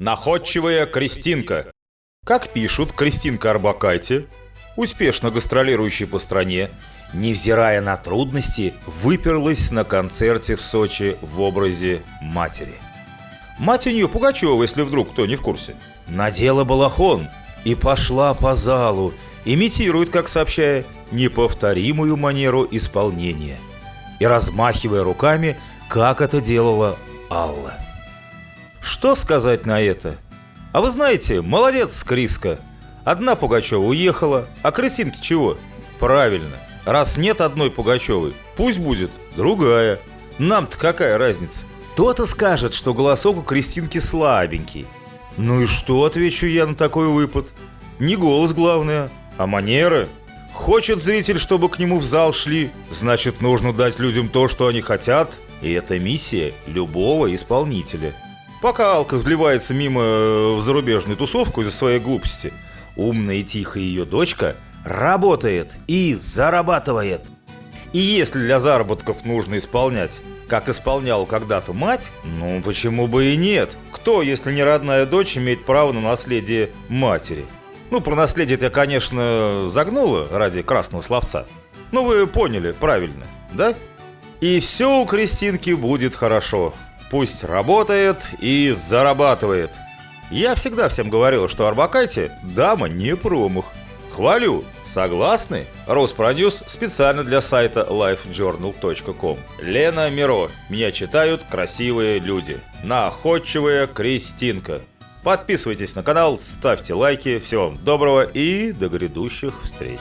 Находчивая Кристинка. Как пишут Кристинка Арбакайте, успешно гастролирующая по стране, невзирая на трудности, выперлась на концерте в Сочи в образе матери. Мать у нее Пугачева, если вдруг кто не в курсе. Надела балахон и пошла по залу, имитирует, как сообщая, неповторимую манеру исполнения и размахивая руками, как это делала Алла. Что сказать на это? А вы знаете, молодец, Криска. Одна Пугачева уехала, а Кристинке чего? Правильно. Раз нет одной Пугачевой, пусть будет другая. Нам-то какая разница? То-то скажет, что голосок у Кристинки слабенький. Ну и что, отвечу я на такой выпад? Не голос главное, а манеры. Хочет зритель, чтобы к нему в зал шли, значит нужно дать людям то, что они хотят. И это миссия любого исполнителя. Пока Алка вливается мимо э, в зарубежную тусовку из-за своей глупости, умная и тихая ее дочка работает и зарабатывает. И если для заработков нужно исполнять, как исполнял когда-то мать, ну почему бы и нет? Кто, если не родная дочь, имеет право на наследие матери? Ну, про наследие я, конечно, загнула ради красного словца. Ну, вы поняли, правильно, да? И все у Кристинки будет хорошо. Пусть работает и зарабатывает. Я всегда всем говорил, что Арбакайте – дама не промах. Хвалю. Согласны? Роспродюс специально для сайта lifejournal.com. Лена Миро. Меня читают красивые люди. Находчивая Кристинка. Подписывайтесь на канал, ставьте лайки. Всего вам доброго и до грядущих встреч.